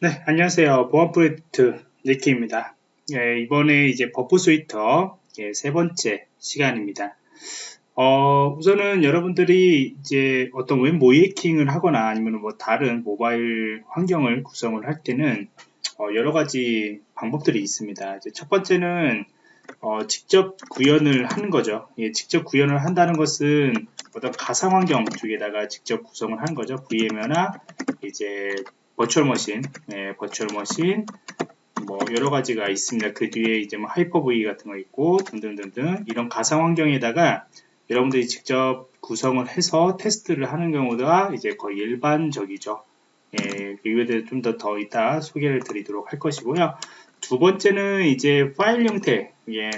네, 안녕하세요. 보안 프로젝트 니키입니다. 예, 이번에 이제 Burp Suite 예, 세 번째 시간입니다. 어, 우선은 여러분들이 이제 어떤 웹 모의해킹을 하거나 아니면 뭐 다른 모바일 환경을 구성을 할 때는 어, 여러 가지 방법들이 있습니다. 첫 번째는 어, 직접 구현을 하는 거죠. 예, 직접 구현을 한다는 것은 어떤 가상 환경 쪽에다가 직접 구성을 하는 거죠. VM이나 이제 virtual machine, 네, virtual machine, 뭐 여러 가지가 있습니다. 그 뒤에 이제 뭐 하이퍼V 같은 거 있고 등등등등 이런 가상 환경에다가 여러분들이 직접 구성을 해서 테스트를 하는 경우가 이제 거의 일반적이죠. 예, 이거에 대해 좀 더 더 이따 소개를 드리도록 할 것이고요. 두 번째는 이제 파일 형태, 예,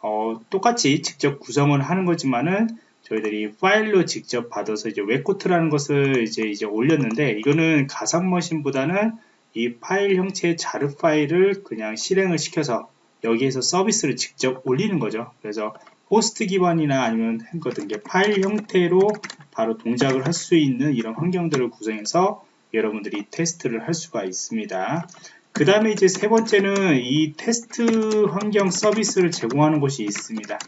어, 똑같이 직접 구성을 하는 거지만은 저희들이 파일로 직접 받아서 이제 WebGoat라는 것을 이제 이제 올렸는데 이거는 가상 머신보다는 이 파일 형태의 jar 파일을 그냥 실행을 시켜서 여기에서 서비스를 직접 올리는 거죠. 그래서 호스트 기반이나 아니면 거든 게 파일 형태로 바로 동작을 할 수 있는 이런 환경들을 구성해서 여러분들이 테스트를 할 수가 있습니다. 그 다음에 이제 세 번째는 이 테스트 환경 서비스를 제공하는 곳이 있습니다.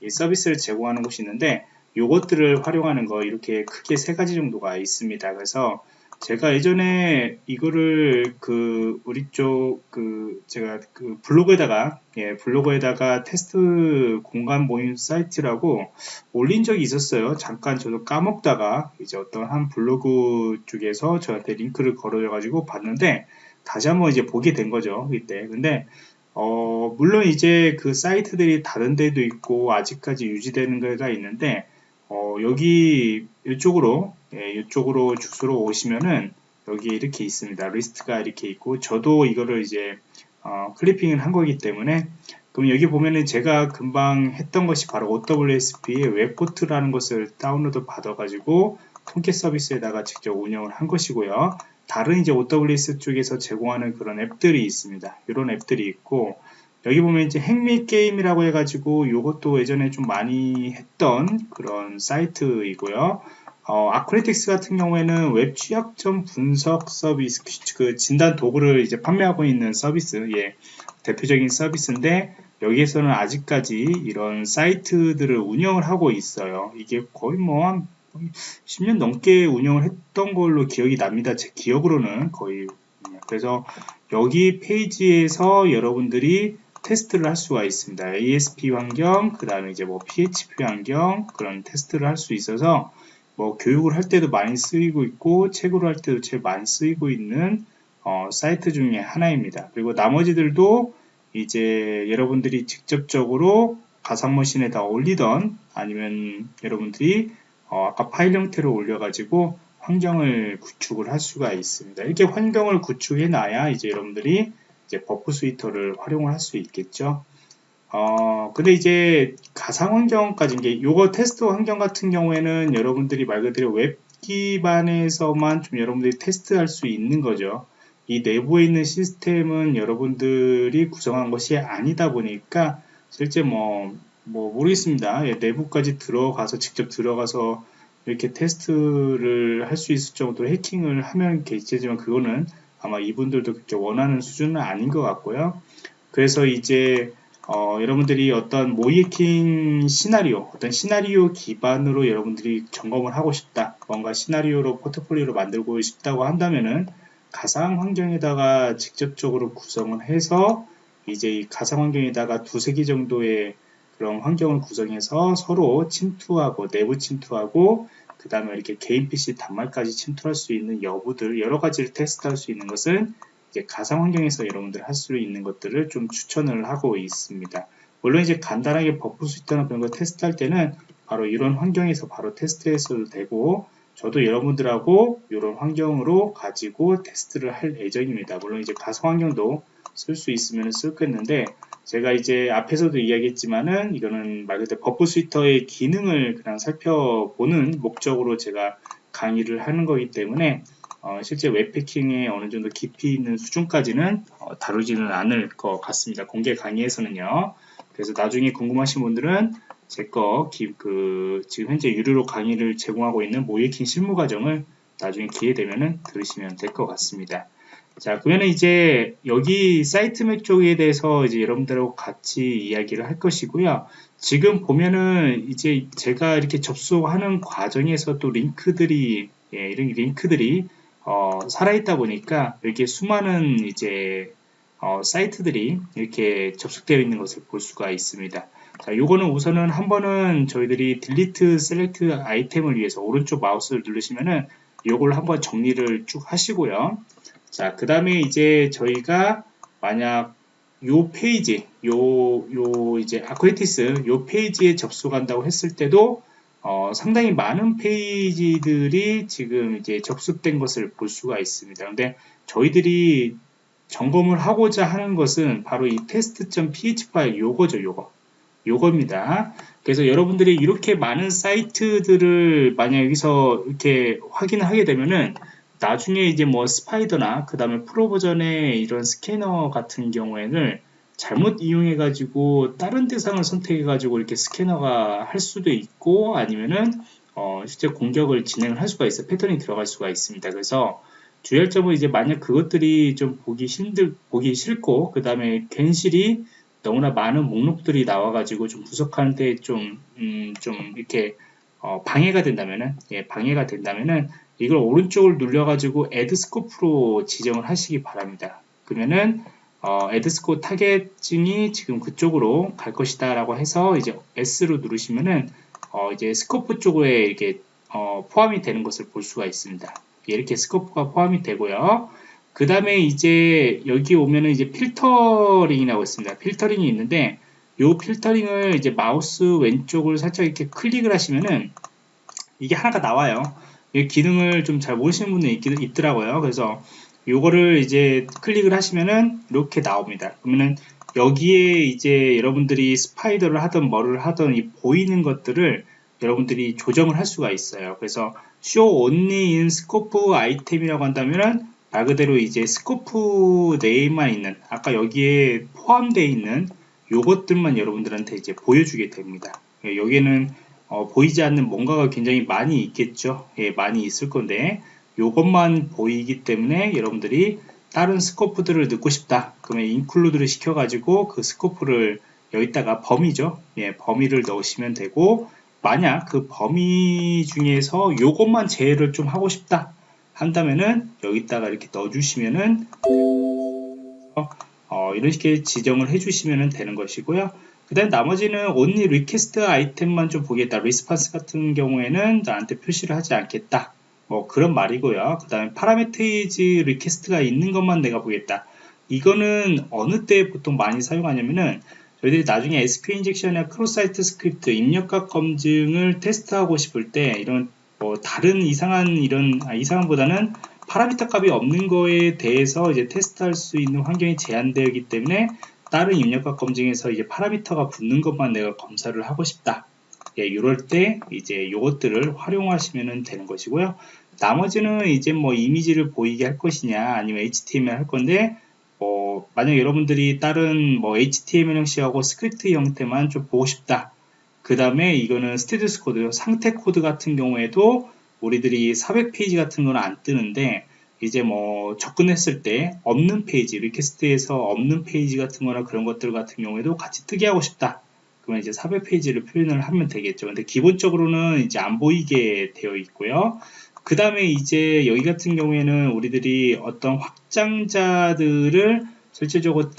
이 서비스를 제공하는 곳이 있는데 요것들을 활용하는 거 이렇게 크게 세 가지 정도가 있습니다. 그래서 제가 예전에 이거를 그 우리 쪽 그 제가 그 블로그에다가 예 블로그에다가 테스트 공간 모임 사이트라고 올린 적이 있었어요. 잠깐 저도 까먹다가 이제 어떤 한 블로그 쪽에서 저한테 링크를 걸어줘 가지고 봤는데 다시 한번 이제 보게 된 거죠. 이때 근데 어 물론 이제 그 사이트들이 다른 데도 있고 아직까지 유지되는 데가 있는데 어, 여기 이쪽으로 예, 이쪽으로 주소로 오시면은 여기 이렇게 있습니다. 리스트가 이렇게 있고 저도 이거를 이제 어, 클리핑을 한 거기 때문에 그럼 여기 보면은 제가 금방 했던 것이 바로 OWSP의 웹포트라는 것을 다운로드 받아 가지고 Tomcat 서비스에다가 직접 운영을 한 것이고요. 다른 이제 OWASP 쪽에서 제공하는 그런 앱들이 있습니다. 이런 앱들이 있고 여기 보면 이제 Hack Me 게임이라고 해가지고 이것도 예전에 좀 많이 했던 그런 사이트이고요. 어, Acunetix 같은 경우에는 웹 취약점 분석 서비스, 그 진단 도구를 이제 판매하고 있는 서비스, 예, 대표적인 서비스인데, 여기에서는 아직까지 이런 사이트들을 운영을 하고 있어요. 이게 거의 뭐 한 10년 넘게 운영을 했던 걸로 기억이 납니다. 제 기억으로는 거의. 그래서 여기 페이지에서 여러분들이 테스트를 할 수가 있습니다. ASP 환경, 그 다음에 이제 뭐 PHP 환경, 그런 테스트를 할 수 있어서 뭐 교육을 할 때도 많이 쓰이고 있고 책으로 할 때도 제일 많이 쓰이고 있는 어, 사이트 중에 하나입니다. 그리고 나머지들도 이제 여러분들이 직접적으로 가상머신에다 올리던 아니면 여러분들이 어, 아까 파일 형태로 올려가지고 환경을 구축을 할 수가 있습니다. 이렇게 환경을 구축해 놔야 이제 여러분들이 이제 Burp Suite를 활용을 할 수 있겠죠. 어, 근데 이제 가상 환경까지 이게 요거 테스트 환경 같은 경우에는 여러분들이 말 그대로 웹 기반에서만 좀 여러분들이 테스트할 수 있는 거죠. 이 내부에 있는 시스템은 여러분들이 구성한 것이 아니다 보니까 실제 뭐, 뭐 모르겠습니다. 예, 내부까지 들어가서 직접 들어가서 이렇게 테스트를 할 수 있을 정도로 해킹을 하면 겠지만 그거는 아마 이분들도 그렇게 원하는 수준은 아닌 것 같고요. 그래서 이제 어, 여러분들이 어떤 모이킹 시나리오, 어떤 시나리오 기반으로 여러분들이 점검을 하고 싶다. 뭔가 시나리오로 포트폴리오로 만들고 싶다고 한다면은 가상 환경에다가 직접적으로 구성을 해서 이제 이 가상 환경에다가 두세 개 정도의 그런 환경을 구성해서 서로 침투하고 내부 침투하고 그 다음에 이렇게 개인 PC 단말까지 침투할 수 있는 여부들 여러 가지를 테스트할 수 있는 것은 이제 가상 환경에서 여러분들 할 수 있는 것들을 좀 추천을 하고 있습니다. 물론 이제 간단하게 Burp Suite나 그런 거 테스트할 때는 바로 이런 환경에서 바로 테스트했어도 되고 저도 여러분들하고 이런 환경으로 가지고 테스트를 할 예정입니다. 물론 이제 가상 환경도 쓸 수 있으면 쓸겠는데 제가 이제 앞에서도 이야기했지만은 이거는 말 그대로 Burp Suite의 기능을 그냥 살펴보는 목적으로 제가 강의를 하는 거기 때문에 어, 실제 웹 해킹에 어느 정도 깊이 있는 수준까지는 어, 다루지는 않을 것 같습니다. 공개 강의에서는요. 그래서 나중에 궁금하신 분들은 제 거 그 지금 현재 유료로 강의를 제공하고 있는 모의해킹 실무 과정을 나중에 기회 되면은 들으시면 될 것 같습니다. 자, 그러면 이제 여기 site map 쪽에 대해서 이제 여러분들하고 같이 이야기를 할 것이고요. 지금 보면은 이제 제가 이렇게 접속하는 과정에서 또 링크들이, 예, 이런 링크들이, 어, 살아있다 보니까 이렇게 수많은 이제, 어, 사이트들이 이렇게 접속되어 있는 것을 볼 수가 있습니다. 자, 요거는 우선은 한 번은 저희들이 delete select item을 위해서 오른쪽 마우스를 누르시면은 요걸 한번 정리를 쭉 하시고요. 자, 그 다음에 이제 저희가 만약 요 페이지, 요, 요 이제 Acunetix 요 페이지에 접속한다고 했을 때도 어, 상당히 많은 페이지들이 지금 이제 접속된 것을 볼 수가 있습니다. 근데 저희들이 점검을 하고자 하는 것은 바로 이 test.php 파일 요거죠, 요거. 요겁니다. 그래서 여러분들이 이렇게 많은 사이트들을 만약 여기서 이렇게 확인을 하게 되면은 나중에 이제 뭐 스파이더나 그 다음에 프로 버전의 이런 스캐너 같은 경우에는 잘못 이용해 가지고 다른 대상을 선택해 가지고 이렇게 스캐너가 할 수도 있고 아니면은 어 실제 공격을 진행을 할 수가 있어 패턴이 들어갈 수가 있습니다. 그래서 주의할 점은 이제 만약 그것들이 좀 보기 힘들 보기 싫고 그 다음에 괜시리 너무나 많은 목록들이 나와 가지고 좀 분석하는데 좀, 음, 좀 이렇게 어, 방해가 된다면은, 예, 방해가 된다면은 이걸 오른쪽을 눌려가지고 Add Scope로 지정을 하시기 바랍니다. 그러면은 어, Add Scope 타겟층이 지금 그쪽으로 갈 것이다 라고 해서 이제 Yes로 누르시면은 어, 이제 scope 쪽에 이렇게 어, 포함이 되는 것을 볼 수가 있습니다. 이렇게 scope가 포함이 되고요. 그 다음에 이제 여기 오면은 이제 필터링이라고 있습니다. 필터링이 있는데 이 필터링을 이제 마우스 왼쪽을 살짝 이렇게 클릭을 하시면은 이게 하나가 나와요. 이 기능을 좀 잘 모르시는 분이 있, 더라고요 그래서 요거를 이제 클릭을 하시면은 이렇게 나옵니다. 그러면은 여기에 이제 여러분들이 spider를 하든 뭐를 하든 이 보이는 것들을 여러분들이 조정을 할 수가 있어요. 그래서 show only in scope item이라고 한다면은 말 그대로 이제 scope 내에만 있는 아까 여기에 포함되어 있는 요것들만 여러분들한테 이제 보여주게 됩니다. 예, 여기에는 어, 보이지 않는 뭔가가 굉장히 많이 있겠죠. 예, 많이 있을 건데 요것만 보이기 때문에 여러분들이 다른 스코프들을 넣고 싶다. 그러면 인클루드를 시켜가지고 그 스코프를 여기다가 범위죠. 예, 범위를 넣으시면 되고 만약 그 범위 중에서 요것만 제외를 좀 하고 싶다. 한다면은 여기다가 이렇게 넣어주시면은 어, 이런 식의 지정을 해주시면 되는 것이고요. 그 다음 나머지는 only request 아이템만 좀 보겠다. response 같은 경우에는 나한테 표시를 하지 않겠다. 뭐 그런 말이고요. 그 다음에 parameterize request가 있는 것만 내가 보겠다. 이거는 어느 때 보통 많이 사용하냐면은 저희들이 나중에 SQL 인젝션이나 크로스 사이트 스크립트 입력값 검증을 테스트하고 싶을 때 이런 뭐 다른 이상한 이런 아, 이상한보다는 파라미터 값이 없는 거에 대해서 이제 테스트할 수 있는 환경이 제한되기 때문에 다른 입력값 검증에서 이제 파라미터가 붙는 것만 내가 검사를 하고 싶다. 예, 이럴 때 이제 이것들을 활용하시면 되는 것이고요. 나머지는 이제 뭐 이미지를 보이게 할 것이냐 아니면 HTML 할 건데 뭐 만약 여러분들이 다른 뭐 HTML 형식하고 스크립트 형태만 좀 보고 싶다. 그 다음에 이거는 status code, 상태 코드 같은 경우에도 우리들이 400페이지 같은 거는 안 뜨는데 이제 뭐 접근했을 때 없는 페이지, request에서 없는 페이지 같은 거나 그런 것들 같은 경우에도 같이 뜨게 하고 싶다. 그러면 이제 400페이지를 표현을 하면 되겠죠. 근데 기본적으로는 이제 안 보이게 되어 있고요. 그 다음에 이제 여기 같은 경우에는 우리들이 어떤 확장자들을 실질적으로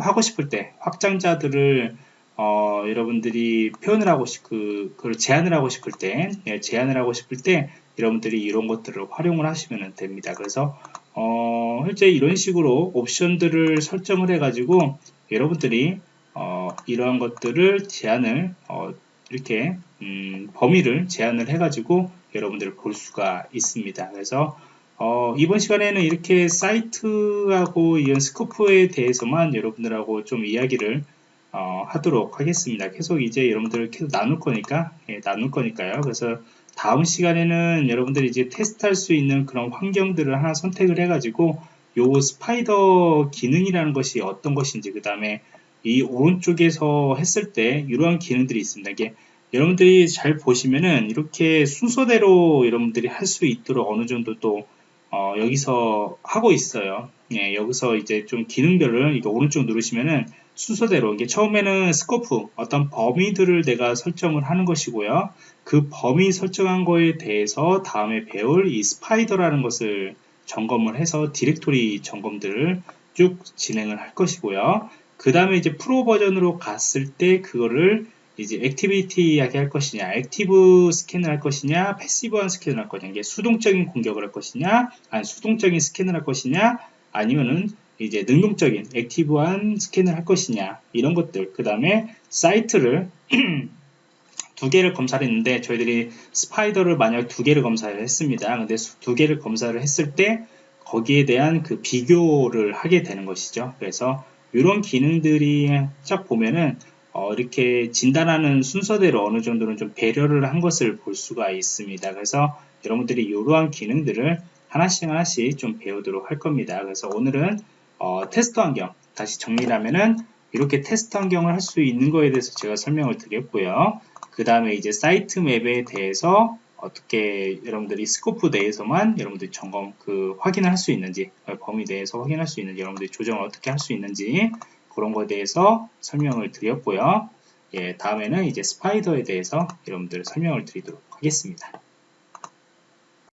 하고 싶을 때 확장자들을 어, 여러분들이 표현을 하고 싶, 그, 그걸 제안을 하고 싶을 때, 예, 제안을 하고 싶을 때, 여러분들이 이런 것들을 활용을 하시면 됩니다. 그래서, 어, 실제 이런 식으로 옵션들을 설정을 해가지고, 여러분들이, 어, 이러한 것들을 제안을, 어, 이렇게, 음, 범위를 제한을 해가지고, 여러분들을 볼 수가 있습니다. 그래서, 어, 이번 시간에는 이렇게 사이트하고 이런 스코프에 대해서만 여러분들하고 좀 이야기를 어, 하도록 하겠습니다. 계속 이제 여러분들 계속 나눌 거니까, 예, 나눌 거니까요. 그래서 다음 시간에는 여러분들이 이제 테스트할 수 있는 그런 환경들을 하나 선택을 해가지고, 요 spider 기능이라는 것이 어떤 것인지, 그 다음에 이 오른쪽에서 했을 때 이러한 기능들이 있습니다. 이게 여러분들이 잘 보시면은 이렇게 순서대로 여러분들이 할 수 있도록 어느 정도 또 어, 여기서 하고 있어요. 예, 여기서 이제 좀 기능별을 이거 오른쪽 누르시면은 순서대로 이게 처음에는 scope 어떤 범위들을 내가 설정을 하는 것이고요. 그 범위 설정한 거에 대해서 다음에 배울 이 spider라는 것을 점검을 해서 디렉토리 점검들을 쭉 진행을 할 것이고요. 그 다음에 이제 프로 버전으로 갔을 때 그거를 이제 active 하게 할 것이냐, active 스캔을 할 것이냐, passive한 스캔을 할 것이냐, 이게 수동적인 공격을 할 것이냐, 아니 수동적인 스캔을 할 것이냐, 아니면은 이제 능동적인 active한 스캔을 할 것이냐 이런 것들. 그 다음에 사이트를 두 개를 검사를 했는데 저희들이 스파이더를 만약 두 개를 검사를 했습니다. 근데 두 개를 검사를 했을 때 거기에 대한 그 비교를 하게 되는 것이죠. 그래서 이런 기능들이 쫙 보면은 어, 이렇게 진단하는 순서대로 어느 정도는 좀 배려를 한 것을 볼 수가 있습니다. 그래서 여러분들이 이러한 기능들을 하나씩 하나씩 좀 배우도록 할 겁니다. 그래서 오늘은 어, 테스트 환경 다시 정리를 하면은 이렇게 테스트 환경을 할 수 있는 거에 대해서 제가 설명을 드렸고요. 그 다음에 이제 사이트 맵에 대해서 어떻게 여러분들이 scope 내에서만 여러분들이 점검 그 확인을 할 수 있는지 범위 내에서 확인할 수 있는지 여러분들이 조정을 어떻게 할 수 있는지 그런 거에 대해서 설명을 드렸고요. 예, 다음에는 이제 spider에 대해서 여러분들 설명을 드리도록 하겠습니다.